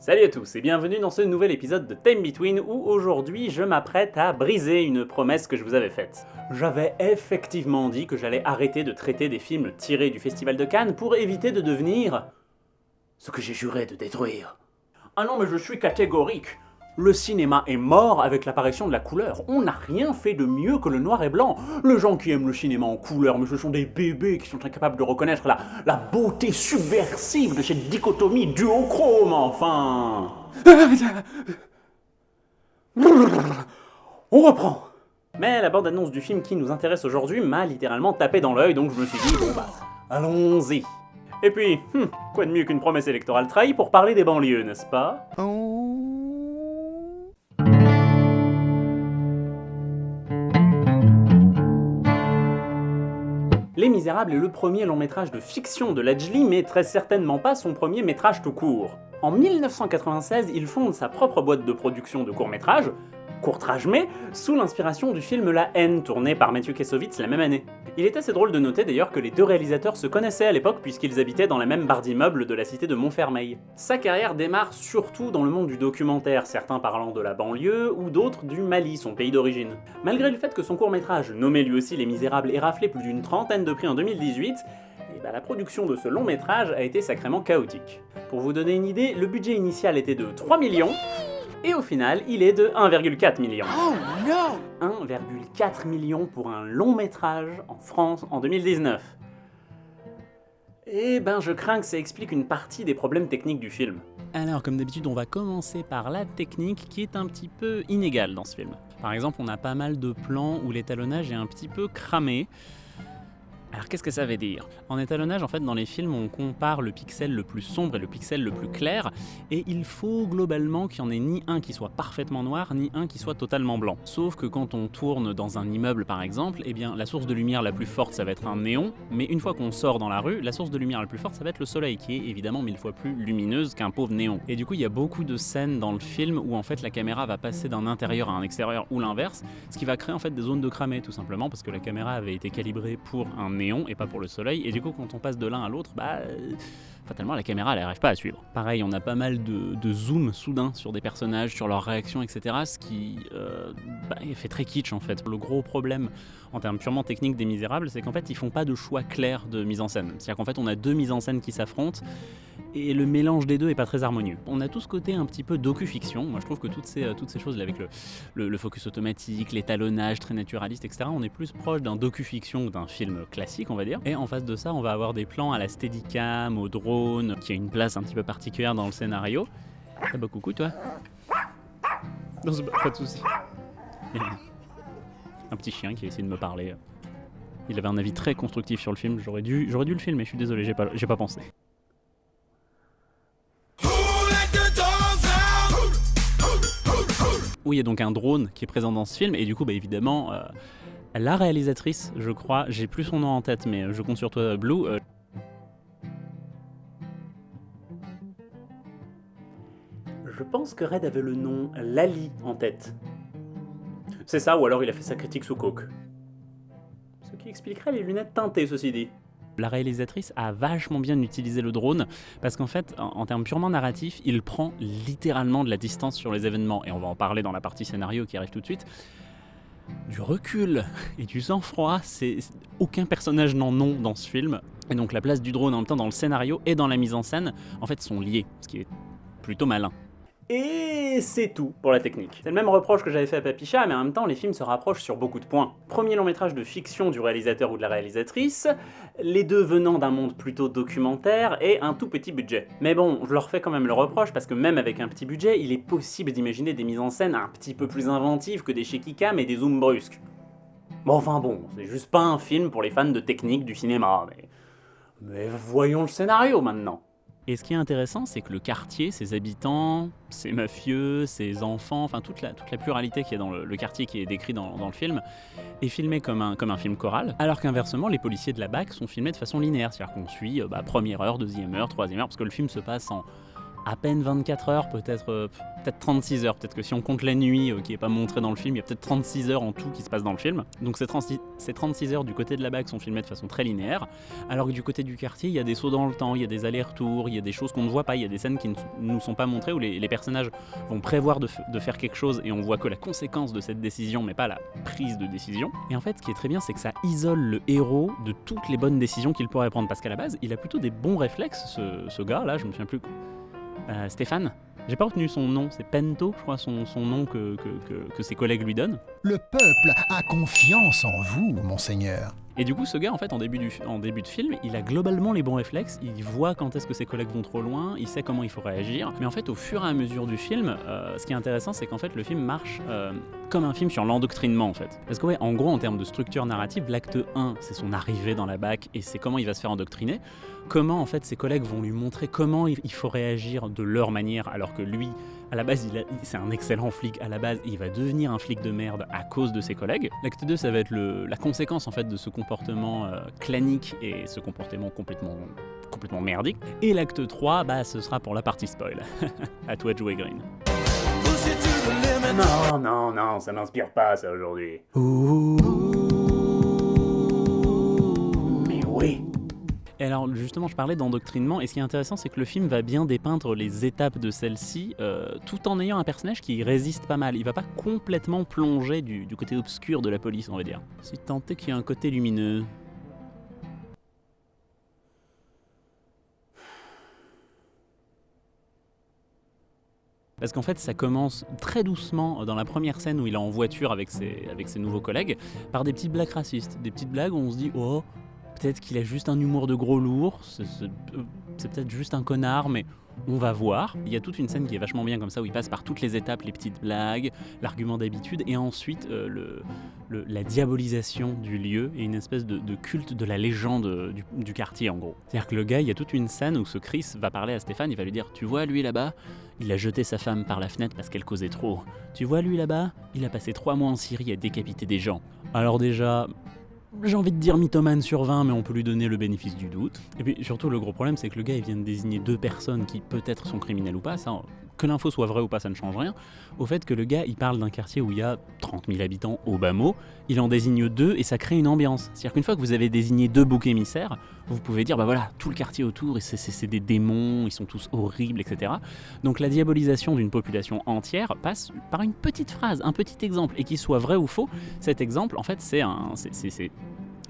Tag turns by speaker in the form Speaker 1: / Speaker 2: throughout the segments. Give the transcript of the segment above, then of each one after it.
Speaker 1: Salut à tous et bienvenue dans ce nouvel épisode de Time Between où aujourd'hui je m'apprête à briser une promesse que je vous avais faite. J'avais effectivement dit que j'allais arrêter de traiter des films tirés du Festival de Cannes pour éviter de devenir... ce que j'ai juré de détruire. Ah non mais je suis catégorique le cinéma est mort avec l'apparition de la couleur. On n'a rien fait de mieux que le noir et blanc. Les gens qui aiment le cinéma en couleur, mais ce sont des bébés qui sont incapables de reconnaître la, la beauté subversive de cette dichotomie duochrome, enfin. On reprend. Mais la bande-annonce du film qui nous intéresse aujourd'hui m'a littéralement tapé dans l'œil, donc je me suis dit, bon bah, allons-y. Et puis, hmm, quoi de mieux qu'une promesse électorale trahie pour parler des banlieues, n'est-ce pas? Les Misérables est le premier long métrage de fiction de Ledgely, mais très certainement pas son premier métrage tout court. En 1996, il fonde sa propre boîte de production de courts-métrages, courtrage mais, sous l'inspiration du film La haine, tourné par Matthew Kassovitz la même année. Il est assez drôle de noter d'ailleurs que les deux réalisateurs se connaissaient à l'époque puisqu'ils habitaient dans la même barre d'immeubles de la cité de Montfermeil. Sa carrière démarre surtout dans le monde du documentaire, certains parlant de la banlieue ou d'autres du Mali, son pays d'origine. Malgré le fait que son court-métrage, nommé lui aussi Les Misérables, ait raflé plus d'une trentaine de prix en 2018, eh ben, la production de ce long métrage a été sacrément chaotique. Pour vous donner une idée, le budget initial était de 3 millions, et au final, il est de 1,4 million. Oh non 1,4 million pour un long métrage en France en 2019. Eh ben, je crains que ça explique une partie des problèmes techniques du film.
Speaker 2: Alors, comme d'habitude, on va commencer par la technique qui est un petit peu inégale dans ce film. Par exemple, on a pas mal de plans où l'étalonnage est un petit peu cramé. Alors qu'est-ce que ça veut dire? En étalonnage, en fait, dans les films, on compare le pixel le plus sombre et le pixel le plus clair, et il faut globalement qu'il n'y en ait ni un qui soit parfaitement noir, ni un qui soit totalement blanc. Sauf que quand on tourne dans un immeuble, par exemple, eh bien, la source de lumière la plus forte, ça va être un néon, mais une fois qu'on sort dans la rue, la source de lumière la plus forte, ça va être le soleil, qui est évidemment mille fois plus lumineuse qu'un pauvre néon. Et du coup, il y a beaucoup de scènes dans le film où en fait la caméra va passer d'un intérieur à un extérieur ou l'inverse, ce qui va créer en fait des zones de cramé, tout simplement, parce que la caméra avait été calibrée pour un et pas pour le soleil. Et du coup, quand on passe de l'un à l'autre, bah, euh, fatalement, la caméra, elle n'arrive pas à suivre. Pareil, on a pas mal de, zoom soudain sur des personnages, sur leurs réactions, etc. Ce qui euh, bah, fait très kitsch en fait. Le gros problème en termes purement techniques des Misérables, c'est qu'en fait, ils font pas de choix clair de mise en scène. C'est-à-dire qu'en fait, on a deux mises en scène qui s'affrontent et le mélange des deux est pas très harmonieux. On a tout ce côté un petit peu docu-fiction. Moi, je trouve que toutes ces, euh, toutes ces choses, avec le, le, focus automatique, l'étalonnage très naturaliste, etc., on est plus proche d'un docu-fiction ou d'un film classique, on va dire. Et en face de ça, on va avoir des plans à la steadicam, au drone, qui a une place un petit peu particulière dans le scénario. Ah bah coucou, toi. Non, pas de soucis. un petit chien qui a essayé de me parler. Il avait un avis très constructif sur le film. J'aurais dû, j'aurais dû le filmer, je suis désolé, j'ai pas, j'ai pas pensé. Oui, il y a donc un drone qui est présent dans ce film, et du coup, bah, évidemment, euh, la réalisatrice, je crois, j'ai plus son nom en tête, mais je compte sur toi, Blue. Euh...
Speaker 1: Je pense que Red avait le nom Lali en tête. C'est ça, ou alors il a fait sa critique sous coke. Ce qui expliquerait les lunettes teintées, ceci dit
Speaker 2: la réalisatrice a vachement bien utilisé le drone parce qu'en fait, en, en, termes purement narratifs, il prend littéralement de la distance sur les événements et on va en parler dans la partie scénario qui arrive tout de suite. Du recul et du sang-froid, c'est aucun personnage n'en ont dans ce film. Et donc la place du drone en même temps dans le scénario et dans la mise en scène, en fait, sont liés, ce qui est plutôt malin.
Speaker 1: Et c'est tout pour la technique. C'est le même reproche que j'avais fait à Papicha, mais en même temps les films se rapprochent sur beaucoup de points. Premier long métrage de fiction du réalisateur ou de la réalisatrice, les deux venant d'un monde plutôt documentaire et un tout petit budget. Mais bon, je leur fais quand même le reproche parce que même avec un petit budget, il est possible d'imaginer des mises en scène un petit peu plus inventives que des shaky cam et des zooms brusques. Bon enfin bon, c'est juste pas un film pour les fans de technique du cinéma, mais... Mais voyons le scénario maintenant
Speaker 2: et ce qui est intéressant, c'est que le quartier, ses habitants, ses mafieux, ses enfants, enfin toute la, pluralité qui est dans le, quartier qui est décrit dans, le film, est filmé comme un, comme un film choral, alors qu'inversement, les policiers de la BAC sont filmés de façon linéaire, c'est-à-dire qu'on suit euh, bah, première heure, deuxième heure, troisième heure, parce que le film se passe en à peine 24 heures, peut-être euh, peut 36 heures. Peut-être que si on compte la nuit euh, qui n'est pas montrée dans le film, il y a peut-être 36 heures en tout qui se passe dans le film. Donc ces 36, ces 36 heures du côté de la bague sont filmées de façon très linéaire, alors que du côté du quartier, il y a des sauts dans le temps, il y a des allers-retours, il y a des choses qu'on ne voit pas, il y a des scènes qui ne nous sont pas montrées où les, personnages vont prévoir de, faire quelque chose et on voit que la conséquence de cette décision, mais pas la prise de décision. Et en fait, ce qui est très bien, c'est que ça isole le héros de toutes les bonnes décisions qu'il pourrait prendre, parce qu'à la base, il a plutôt des bons réflexes, ce, ce gars là, je me souviens plus euh, Stéphane. J'ai pas retenu son nom, c'est Pento, je crois, son, son nom que, que, ses collègues lui donnent.
Speaker 3: Le peuple a confiance en vous, monseigneur.
Speaker 2: Et du coup, ce gars, en fait, en début, de film, il a globalement les bons réflexes, il voit quand est-ce que ses collègues vont trop loin, il sait comment il faut réagir. Mais en fait, au fur et à mesure du film, euh, ce qui est intéressant, c'est qu'en fait, le film marche euh, comme un film sur l'endoctrinement, en fait. Parce que, en gros, en termes de structure narrative, l'acte 1, c'est son arrivée dans la BAC et c'est comment il va se faire endoctriner. Comment, en fait, ses collègues vont lui montrer comment il faut réagir de leur manière, alors que lui, à la base, c'est un excellent flic à la base, il va devenir un flic de merde à cause de ses collègues. L'acte 2, ça va être la conséquence en fait de ce comportement euh, clanique et ce comportement complètement, complètement merdique. Et l'acte 3, bah, ce sera pour la partie spoil. à toi de jouer Green.
Speaker 1: Non, non, non, ça m'inspire pas ça aujourd'hui.
Speaker 2: Et alors justement, je parlais d'endoctrinement, et ce qui est intéressant, c'est que le film va bien dépeindre les étapes de celle-ci, euh, tout en ayant un personnage qui résiste pas mal. Il va pas complètement plonger du, côté obscur de la police, on va dire. Si tant est qu'il y a un côté lumineux. Parce qu'en fait, ça commence très doucement dans la première scène où il est en voiture avec ses, avec ses nouveaux collègues, par des petites blagues racistes. Des petites blagues où on se dit Oh, Peut-être qu'il a juste un humour de gros lourd, c'est peut-être juste un connard, mais on va voir. Il y a toute une scène qui est vachement bien comme ça, où il passe par toutes les étapes, les petites blagues, l'argument d'habitude, et ensuite euh, la diabolisation du lieu et une espèce de, culte de la légende du, du quartier en gros. C'est-à-dire que le gars, il y a toute une scène où ce Chris va parler à Stéphane, il va lui dire Tu vois lui là-bas il a jeté sa femme par la fenêtre parce qu'elle causait trop. Tu vois lui là-bas Il a passé trois mois en Syrie à décapiter des gens. Alors déjà, j'ai envie de dire mythomane sur 20, mais on peut lui donner le bénéfice du doute. Et puis surtout, le gros problème, c'est que le gars, il vient de désigner deux personnes qui peut-être sont criminelles ou pas. Ça, que l'info soit vraie ou pas, ça ne change rien. Au fait que le gars, il parle d'un quartier où il y a 30 000 habitants au bas mot, il en désigne deux et ça crée une ambiance. C'est-à-dire qu'une fois que vous avez désigné deux boucs émissaires, vous pouvez dire, bah voilà, tout le quartier autour, c'est des démons, ils sont tous horribles, etc. Donc la diabolisation d'une population entière passe par une petite phrase, un petit exemple, et qu'il soit vrai ou faux, cet exemple, en fait, c'est un,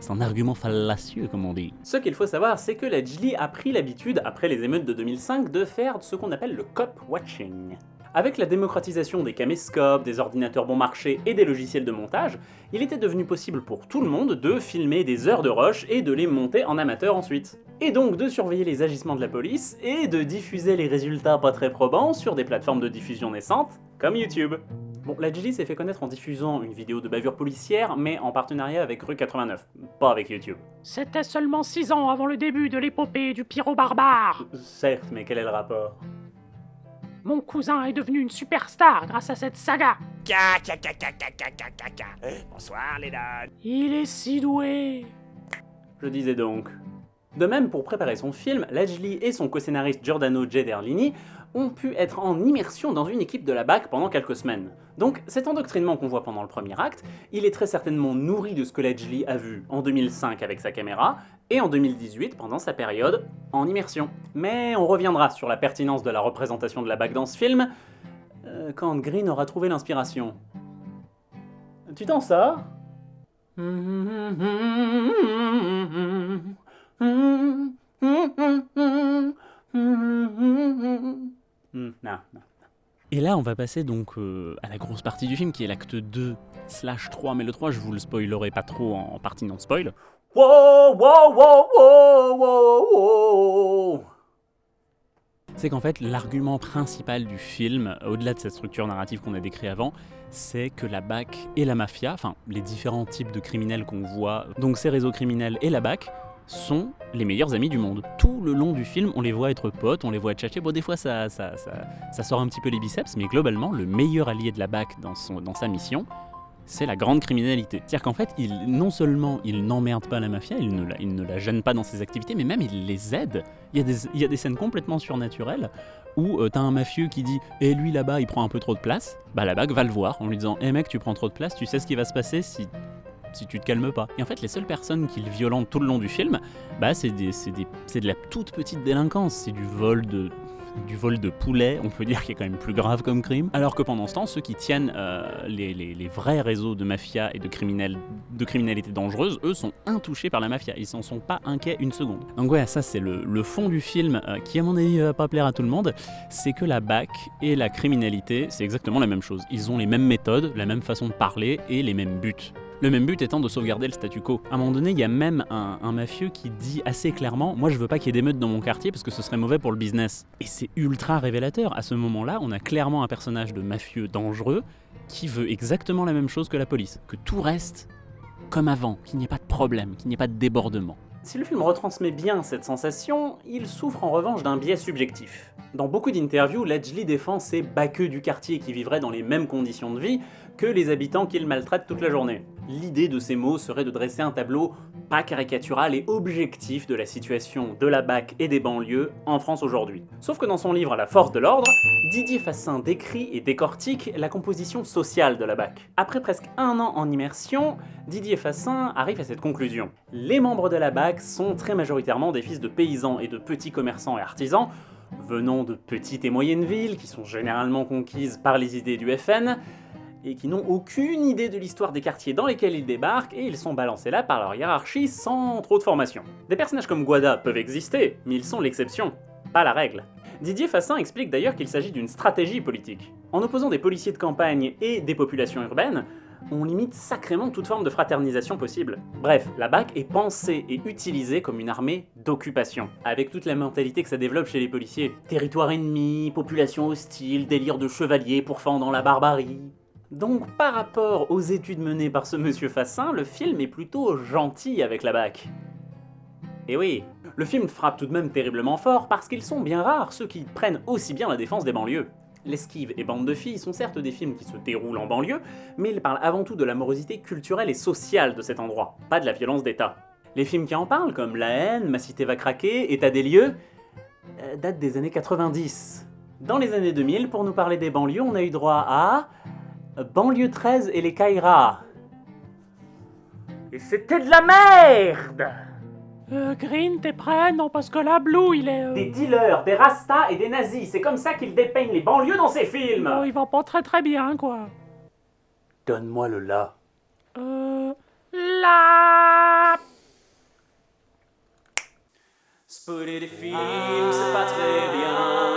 Speaker 2: c'est un argument fallacieux, comme on dit.
Speaker 1: Ce qu'il faut savoir, c'est que la Jli a pris l'habitude, après les émeutes de 2005, de faire ce qu'on appelle le cop watching. Avec la démocratisation des caméscopes, des ordinateurs bon marché et des logiciels de montage, il était devenu possible pour tout le monde de filmer des heures de rush et de les monter en amateur ensuite. Et donc de surveiller les agissements de la police et de diffuser les résultats pas très probants sur des plateformes de diffusion naissantes, comme YouTube. Bon, la Gigi s'est fait connaître en diffusant une vidéo de bavure policière, mais en partenariat avec Rue 89, pas avec YouTube.
Speaker 4: C'était seulement 6 ans avant le début de l'épopée du pyro barbare.
Speaker 1: Certes, mais quel est le rapport?
Speaker 4: Mon cousin est devenu une superstar grâce à cette saga.
Speaker 5: Bonsoir les
Speaker 4: Il est si doué.
Speaker 1: Je disais donc. De même, pour préparer son film, Lajli et son co-scénariste Giordano Gederlini ont pu être en immersion dans une équipe de la BAC pendant quelques semaines. Donc cet endoctrinement qu'on voit pendant le premier acte, il est très certainement nourri de ce que Ledgely a vu en 2005 avec sa caméra, et en 2018 pendant sa période en immersion. Mais on reviendra sur la pertinence de la représentation de la BAC dans ce film, euh, quand Green aura trouvé l'inspiration. Tu t'en sors Hmm,
Speaker 2: Et là, on va passer donc euh, à la grosse partie du film qui est l'acte 2 slash 3, mais le 3, je vous le spoilerai pas trop en, partie non-spoil. c'est qu'en fait, l'argument principal du film, au-delà de cette structure narrative qu'on a décrite avant, c'est que la BAC et la mafia, enfin les différents types de criminels qu'on voit, donc ces réseaux criminels et la BAC, sont les meilleurs amis du monde. Tout le long du film, on les voit être potes, on les voit tchatcher. Bon, des fois, ça, ça, ça, sort un petit peu les biceps, mais globalement, le meilleur allié de la BAC dans, son, dans sa mission, c'est la grande criminalité. C'est-à-dire qu'en fait, non seulement il n'emmerde pas la mafia, il ne, la, il ne la gêne pas dans ses activités, mais même il les aide. Il y, a des, il y a des scènes complètement surnaturelles
Speaker 6: Ou euh, t'as un mafieux qui dit Eh lui là-bas il prend un peu trop de place, bah la BAC va le voir en lui disant Eh mec tu prends trop de place, tu sais ce qui va se passer si si tu te calmes pas. Et en fait, les seules personnes qu'il violente tout le long du film, bah c'est de la toute petite délinquance, c'est du vol de du vol de poulet, on peut dire qu'il est quand même plus grave comme crime. Alors que pendant ce temps, ceux qui tiennent euh, les, vrais réseaux de mafia et de, criminels, de criminalité dangereuse, eux sont intouchés par la mafia, ils s'en sont pas inquiets une seconde. Donc ouais, ça c'est le, fond du film euh, qui à mon avis va pas plaire à tout le monde, c'est que la BAC et la criminalité, c'est exactement la même chose. Ils ont les mêmes méthodes, la même façon de parler et les mêmes buts. Le même but étant de sauvegarder le statu quo. À un moment donné, il y a même un, mafieux qui dit assez clairement Moi, je veux pas qu'il y ait d'émeutes dans mon quartier parce que ce serait mauvais pour le business. Et c'est ultra révélateur. À ce moment-là, on a clairement un personnage de mafieux dangereux qui veut exactement la même chose que la police. Que tout reste comme avant, qu'il n'y ait pas de problème, qu'il n'y ait pas de débordement.
Speaker 2: Si le film retransmet bien cette sensation, il souffre en revanche d'un biais subjectif. Dans beaucoup d'interviews, Ledgely défend ces baqueux du quartier qui vivraient dans les mêmes conditions de vie que les habitants qu'il maltraite toute la journée. L'idée de ces mots serait de dresser un tableau pas caricatural et objectif de la situation de la BAC et des banlieues en France aujourd'hui. Sauf que dans son livre La force de l'ordre, Didier Fassin décrit et décortique la composition sociale de la BAC. Après presque un an en immersion, Didier Fassin arrive à cette conclusion. Les membres de la BAC sont très majoritairement des fils de paysans et de petits commerçants et artisans, venant de petites et moyennes villes qui sont généralement conquises par les idées du FN, et qui n'ont aucune idée de l'histoire des quartiers dans lesquels ils débarquent, et ils sont balancés là par leur hiérarchie sans trop de formation. Des personnages comme Guada peuvent exister, mais ils sont l'exception, pas la règle. Didier Fassin explique d'ailleurs qu'il s'agit d'une stratégie politique. En opposant des policiers de campagne et des populations urbaines, on limite sacrément toute forme de fraternisation possible. Bref, la BAC est pensée et utilisée comme une armée d'occupation, avec toute la mentalité que ça développe chez les policiers. Territoire ennemi, population hostile, délire de chevalier pourfendant la barbarie. Donc par rapport aux études menées par ce monsieur Fassin, le film est plutôt gentil avec la BAC. Et oui, le film frappe tout de même terriblement fort parce qu'ils sont bien rares ceux qui prennent aussi bien la défense des banlieues. L'esquive et Bande de filles sont certes des films qui se déroulent en banlieue, mais ils parlent avant tout de la morosité culturelle et sociale de cet endroit, pas de la violence d'État. Les films qui en parlent, comme La haine, Ma cité va craquer, État des lieux, euh, datent des années 90. Dans les années 2000, pour nous parler des banlieues, on a eu droit à Banlieue 13 et les Kairas. Et c'était de la merde
Speaker 4: Euh, Green, t'es prêt? Non, parce que là, Blue, il est... euh,
Speaker 2: Des dealers, des rastas et des nazis, c'est comme ça qu'ils dépeignent les banlieues dans ces films
Speaker 4: oh, il va pas très très bien, quoi.
Speaker 2: Donne-moi le là.
Speaker 4: Euh... Là...
Speaker 2: Spoiler des films, c'est pas très bien.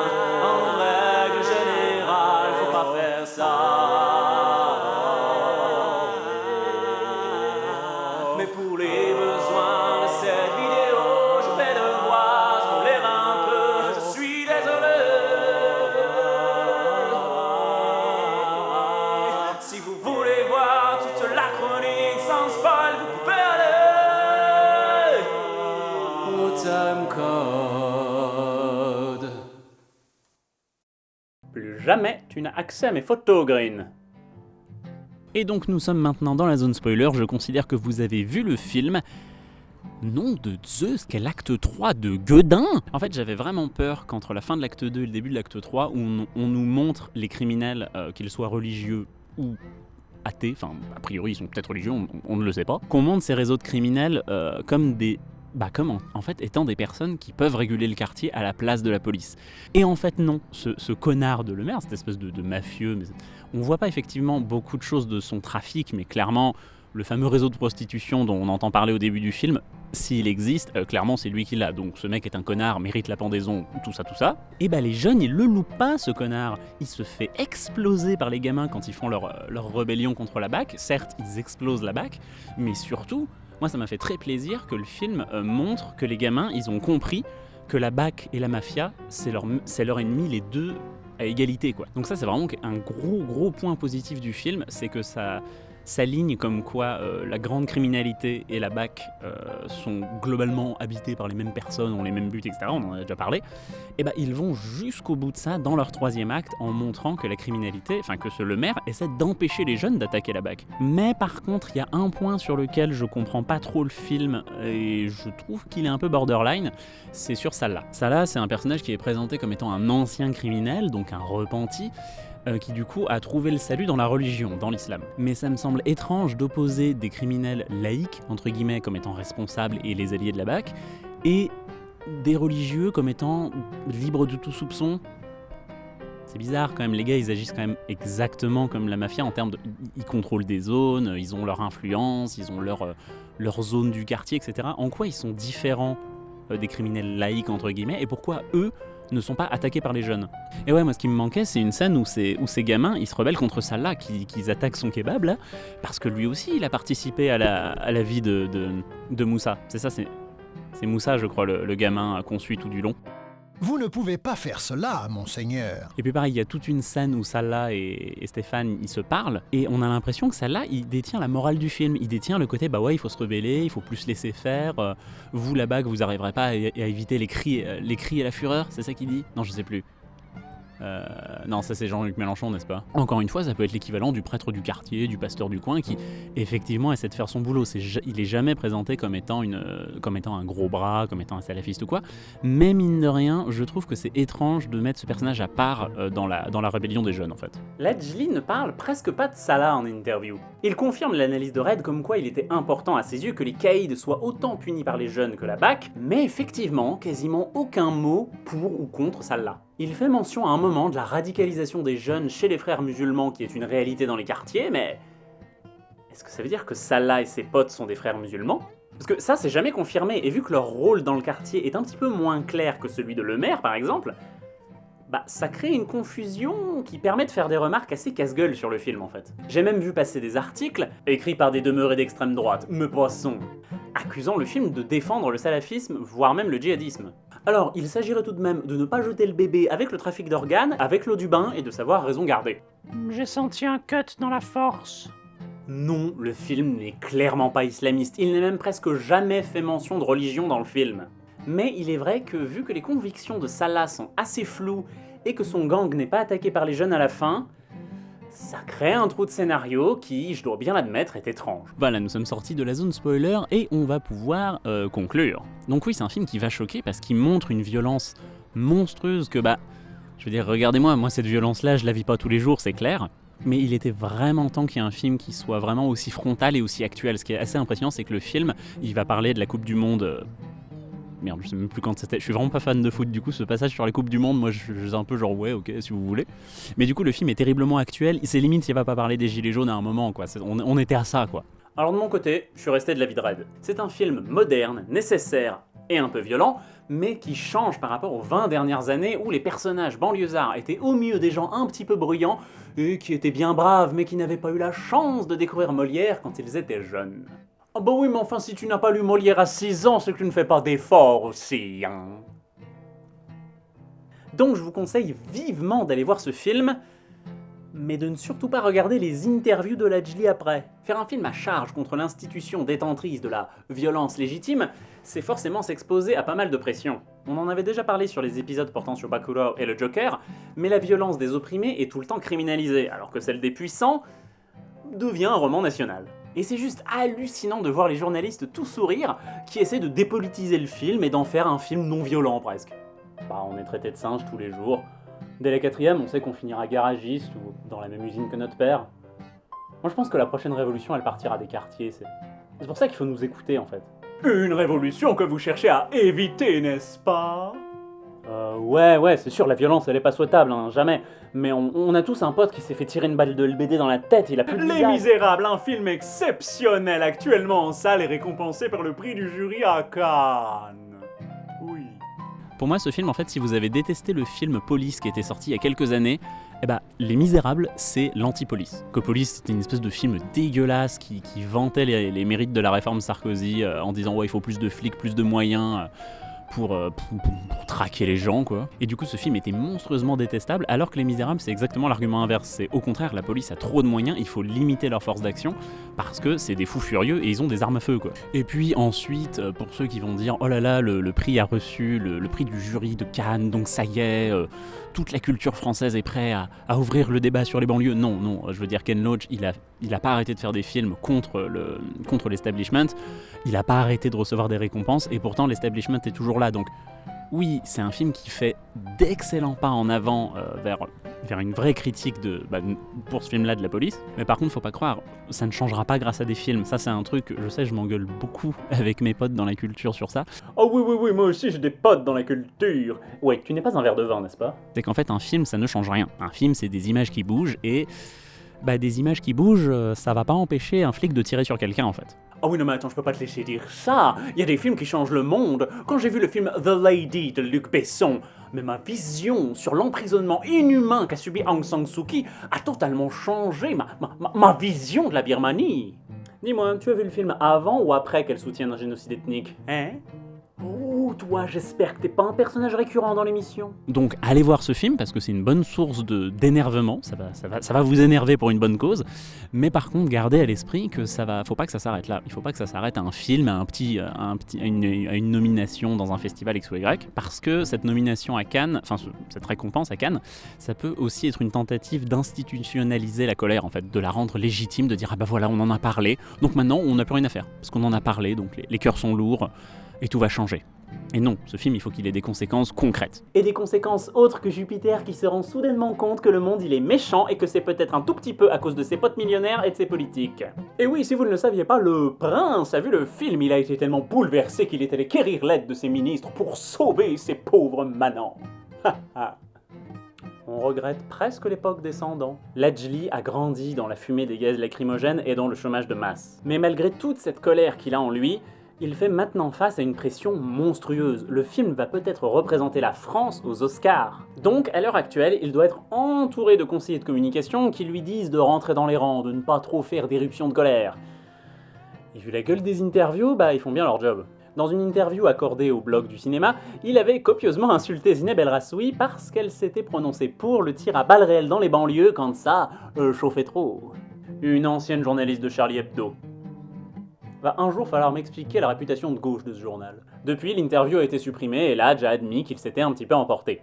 Speaker 2: Plus jamais tu n'as accès à mes photos, Green.
Speaker 6: Et donc nous sommes maintenant dans la zone spoiler, je considère que vous avez vu le film. Nom de Zeus, quel acte 3 de Guedin En fait j'avais vraiment peur qu'entre la fin de l'acte 2 et le début de l'acte 3, où on, nous montre les criminels, euh, qu'ils soient religieux ou athées, enfin a priori ils sont peut-être religieux, on, on ne le sait pas, qu'on montre ces réseaux de criminels euh, comme des... Bah comme en, fait étant des personnes qui peuvent réguler le quartier à la place de la police. Et en fait non, ce, connard de le maire, cette espèce de, de mafieux, mais on voit pas effectivement beaucoup de choses de son trafic, mais clairement, le fameux réseau de prostitution dont on entend parler au début du film, s'il existe, euh, clairement c'est lui qui l'a. Donc ce mec est un connard, mérite la pendaison, tout ça, tout ça. Et bah les jeunes, ils le loupent pas ce connard. Il se fait exploser par les gamins quand ils font leur, euh, leur rébellion contre la BAC. Certes, ils explosent la BAC, mais surtout, moi ça m'a fait très plaisir que le film euh, montre que les gamins, ils ont compris que la BAC et la mafia, c'est leur, ennemi, les deux à égalité quoi. Donc ça c'est vraiment un gros gros point positif du film, c'est que ça
Speaker 2: s'aligne comme quoi euh, la grande criminalité et la BAC euh, sont globalement habités par les mêmes personnes, ont les mêmes buts, etc. On en a déjà parlé. Et ben ils vont jusqu'au bout de ça dans leur troisième acte en montrant que la criminalité, enfin que ce, le maire essaie d'empêcher les jeunes d'attaquer la BAC. Mais par contre, il y a un point sur lequel je comprends pas trop le film et je trouve qu'il est un peu borderline, c'est sur Salah. Salah, c'est un personnage qui est présenté comme étant un ancien criminel, donc un repenti, euh, qui du coup a trouvé le salut dans la religion, dans l'islam. Mais ça me semble étrange d'opposer des criminels laïcs, entre guillemets, comme étant responsables et les alliés de la BAC, et des religieux comme étant libres de tout soupçon. C'est bizarre quand même, les gars ils agissent quand même exactement comme la mafia en termes de... Ils contrôlent des zones, ils ont leur influence, ils ont leur, euh, leur zone du quartier, etc. En quoi ils sont différents euh, des criminels laïcs entre guillemets et pourquoi eux ne sont pas attaqués par les jeunes. Et ouais, moi ce qui me manquait, c'est une scène où ces, ces gamins, ils se rebellent contre Salah, qui, qui attaquent son kebab là, parce que lui aussi, il a participé à la, à la vie de, de, Moussa. C'est ça, c'est c'est Moussa, je crois, le, le gamin qu'on suit tout du long.
Speaker 3: Vous ne pouvez pas faire cela, monseigneur.
Speaker 2: Et puis pareil, il y a toute une scène où Salah et, Stéphane, ils se parlent, et on a l'impression que Salah, il détient la morale du film. Il détient le côté, bah ouais, il faut se rebeller, il faut plus laisser faire. euh, vous, là-bas, vous arriverez pas à, à éviter les cris, euh, les cris et la fureur, c'est ça qu'il dit? Non, je sais plus. Euh, non, ça c'est Jean-Luc Mélenchon, n'est-ce pas? Encore une fois, ça peut être l'équivalent du prêtre du quartier, du pasteur du coin, qui effectivement essaie de faire son boulot. Il est jamais présenté comme étant, une, comme étant un gros bras, comme étant un salafiste ou quoi. Mais mine de rien, je trouve que c'est étrange de mettre ce personnage à part euh, dans, la, dans la rébellion des jeunes, en fait.
Speaker 1: Ledgely ne parle presque pas de Salah en interview. Il confirme l'analyse de Red comme quoi il était important à ses yeux que les caïds soient autant punis par les jeunes que la BAC, mais effectivement, quasiment aucun mot pour ou contre Salah. Il fait mention à un moment de la radicalisation des jeunes chez les frères musulmans qui est une réalité dans les quartiers, mais... Est-ce que ça veut dire que Salah et ses potes sont des frères musulmans? Parce que ça c'est jamais confirmé, et vu que leur rôle dans le quartier est un petit peu moins clair que celui de le maire par exemple, bah, ça crée une confusion qui permet de faire des remarques assez casse-gueule sur le film en fait. J'ai même vu passer des articles, écrits par des demeurés d'extrême droite, me poisson, accusant le film de défendre le salafisme, voire même le djihadisme. Alors, il s'agirait tout de même de ne pas jeter le bébé avec le trafic d'organes, avec l'eau du bain et de savoir raison garder.
Speaker 4: J'ai senti un cut dans la force.
Speaker 1: Non, le film n'est clairement pas islamiste, il n'est même presque jamais fait mention de religion dans le film. Mais il est vrai que vu que les convictions de Salah sont assez floues et que son gang n'est pas attaqué par les jeunes à la fin, ça crée un trou de scénario qui, je dois bien l'admettre, est étrange.
Speaker 2: Voilà, nous sommes sortis de la zone spoiler et on va pouvoir euh, conclure. Donc oui, c'est un film qui va choquer parce qu'il montre une violence monstrueuse que bah... Je veux dire, regardez-moi, moi cette violence-là, je la vis pas tous les jours, c'est clair. Mais il était vraiment temps qu'il y ait un film qui soit vraiment aussi frontal et aussi actuel. Ce qui est assez impressionnant, c'est que le film, il va parler de la Coupe du Monde... Merde, je sais même plus quand c'était. Je suis vraiment pas fan de foot, du coup, ce passage sur la Coupe du Monde, moi, je suis un peu genre, ouais, ok, si vous voulez. Mais du coup, le film est terriblement actuel. C'est limite s'il va pas parler des Gilets jaunes à un moment, quoi. On, était à ça, quoi.
Speaker 1: Alors de mon côté, je suis resté de l'avis de Red. C'est un film moderne, nécessaire et un peu violent, mais qui change par rapport aux 20 dernières années où les personnages banlieusards étaient au mieux des gens un petit peu bruyants et qui étaient bien braves mais qui n'avaient pas eu la chance de découvrir Molière quand ils étaient jeunes. Ah bah oui, mais enfin si tu n'as pas lu Molière à 6 ans, c'est que tu ne fais pas d'efforts aussi, hein. Donc je vous conseille vivement d'aller voir ce film, mais de ne surtout pas regarder les interviews de Lajli après. Faire un film à charge contre l'institution détentrice de la violence légitime, c'est forcément s'exposer à pas mal de pression. On en avait déjà parlé sur les épisodes portant sur Bakuro et le Joker, mais la violence des opprimés est tout le temps criminalisée, alors que celle des puissants devient un roman national. Et c'est juste hallucinant de voir les journalistes tout sourire qui essaient de dépolitiser le film et d'en faire un film non violent presque. Bah on est traité de singe tous les jours, Dès la quatrième, on sait qu'on finira garagiste ou dans la même usine que notre père. Moi, je pense que la prochaine révolution, elle partira des quartiers. C'est c'est pour ça qu'il faut nous écouter, en fait. Une révolution que vous cherchez à éviter, n'est-ce pas? Euh, ouais, ouais, c'est sûr, la violence, elle est pas souhaitable, hein, jamais. Mais on, on a tous un pote qui s'est fait tirer une balle de LBD dans la tête, il a plus de
Speaker 5: Les. Misérables, un film exceptionnel actuellement en salle et récompensé par le prix du jury à Cannes. Oui.
Speaker 2: Pour moi, ce film, en fait, si vous avez détesté le film Police qui était sorti il y a quelques années, eh ben, Les Misérables, c'est l'anti-police. Que Police, c'était une espèce de film dégueulasse qui, qui vantait les, les mérites de la réforme Sarkozy euh, en disant ouais, il faut plus de flics, plus de moyens. euh,
Speaker 7: pour, euh, pour, traquer les gens, quoi. Et du coup, ce film était monstrueusement détestable, alors que Les Misérables, c'est exactement l'argument inverse. C'est au contraire, la police a trop de moyens, il faut limiter leur force d'action, parce que c'est des fous furieux et ils ont des armes à feu, quoi. Et puis ensuite, euh, pour ceux qui vont dire, oh là là, le, prix a reçu le, le prix du jury de Cannes, donc ça y est, euh, toute la culture française est prête à, ouvrir le débat sur les banlieues. Non, non, je veux dire, Ken Loach, il a, il a pas arrêté de faire des films contre le contre l'establishment, il a pas arrêté de recevoir des récompenses, et pourtant l'establishment est toujours là. Donc oui, c'est un film qui fait d'excellents pas en avant euh, vers, vers une vraie critique de, bah, pour ce film-là de la police. Mais par contre, faut pas croire, ça ne changera pas grâce à des films. Ça, c'est un truc, je sais, je m'engueule beaucoup avec mes potes dans la culture sur ça.
Speaker 2: Oh oui, oui, oui, moi aussi j'ai des potes dans la culture. Ouais, tu n'es pas un verre de vin, n'est-ce pas?
Speaker 7: C'est qu'en fait, un film, ça ne change rien. Un film, c'est des images qui bougent et. Bah, des images qui bougent, euh, ça va pas empêcher un flic de tirer sur quelqu'un en fait.
Speaker 2: Oh oui, non, mais attends, je peux pas te laisser dire ça. Il y a des films qui changent le monde. Quand j'ai vu le film The Lady de Luc Besson, mais ma vision sur l'emprisonnement inhumain qu'a subi Aung San Suu Kyi a totalement changé ma, ma, vision de la Birmanie. Dis-moi, tu as vu le film avant ou après qu'elle soutienne un génocide ethnique? Hein? Oh, toi, j'espère que t'es pas un personnage récurrent dans l'émission.
Speaker 7: Donc allez voir ce film parce que c'est une bonne source d'énervement, ça va, vous énerver pour une bonne cause, mais par contre gardez à l'esprit que ça va, faut pas que ça s'arrête là, il faut pas que ça s'arrête à un film, à, un petit, à, une, nomination dans un festival X ou Y, parce que cette nomination à Cannes, enfin ce- cette récompense à Cannes, ça peut aussi être une tentative d'institutionnaliser la colère en fait, de la rendre légitime, de dire ah bah voilà on en a parlé, donc maintenant on n'a plus rien à faire, parce qu'on en a parlé, donc les, les cœurs sont lourds et tout va changer. Et non, ce film il faut qu'il ait des conséquences concrètes.
Speaker 2: Et des conséquences autres que Jupiter qui se rend soudainement compte que le monde il est méchant et que c'est peut-être un tout petit peu à cause de ses potes millionnaires et de ses politiques. Et oui, si vous ne le saviez pas, le prince a vu le film, il a été tellement bouleversé qu'il est allé quérir l'aide de ses ministres pour sauver ses pauvres manants. On regrette presque l'époque descendant. Lajli a grandi dans la fumée des gaz lacrymogènes et dans le chômage de masse. Mais malgré toute cette colère qu'il a en lui, il fait maintenant face à une pression monstrueuse. Le film va peut-être représenter la France aux Oscars. Donc, à l'heure actuelle, il doit être entouré de conseillers de communication qui lui disent de rentrer dans les rangs, de ne pas trop faire d'éruption de colère. Et vu la gueule des interviews, bah ils font bien leur job. Dans une interview accordée au blog du cinéma, il avait copieusement insulté Zineb El Rassoui parce qu'elle s'était prononcée pour le tir à balles réelles dans les banlieues quand ça euh, chauffait trop. Une ancienne journaliste de Charlie Hebdo. Va un jour falloir m'expliquer la réputation de gauche de ce journal. Depuis, l'interview a été supprimée et Ladj a admis qu'il s'était un petit peu emporté.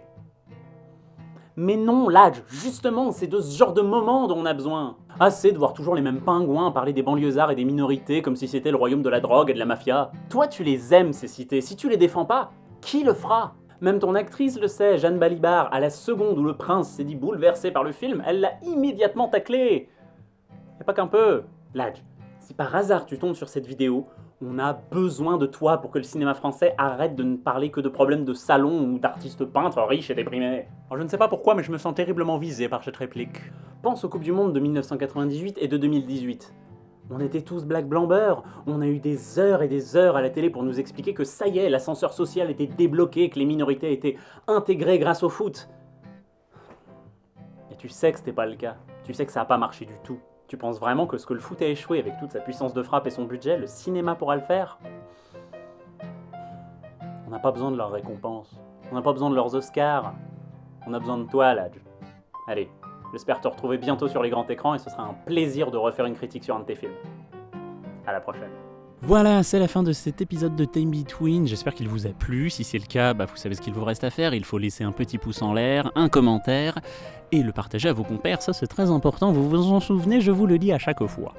Speaker 2: Mais non, Ladj, justement, c'est de ce genre de moment dont on a besoin. Assez de voir toujours les mêmes pingouins parler des banlieusards et des minorités comme si c'était le royaume de la drogue et de la mafia. Toi, tu les aimes, ces cités. Si tu les défends pas, qui le fera? Même ton actrice le sait, Jeanne Balibar, à la seconde où le prince s'est dit bouleversé par le film, elle l'a immédiatement taclé. Et pas qu'un peu. Ladj, si par hasard tu tombes sur cette vidéo, on a besoin de toi pour que le cinéma français arrête de ne parler que de problèmes de salon ou d'artistes peintres riches et déprimés. Alors, je ne sais pas pourquoi, mais je me sens terriblement visé par cette réplique. Pense aux Coupes du Monde de 1998 et de 2018. On était tous black blanc beurre. On a eu des heures et des heures à la télé pour nous expliquer que ça y est, l'ascenseur social était débloqué, que les minorités étaient intégrées grâce au foot. Et tu sais que c'était pas le cas. Tu sais que ça a pas marché du tout. Tu penses vraiment que ce que le foot a échoué avec toute sa puissance de frappe et son budget, le cinéma pourra le faire? On n'a pas besoin de leurs récompenses. On n'a pas besoin de leurs Oscars. On a besoin de toi, Ladj. Allez, j'espère te retrouver bientôt sur les grands écrans et ce sera un plaisir de refaire une critique sur un de tes films. À la prochaine.
Speaker 7: Voilà, c'est la fin de cet épisode de Time Between. J'espère qu'il vous a plu. Si c'est le cas, bah, vous savez ce qu'il vous reste à faire. Il faut laisser un petit pouce en l'air, un commentaire et le partager à vos compères. Ça, c'est très important. Vous vous en souvenez, je vous le dis à chaque fois.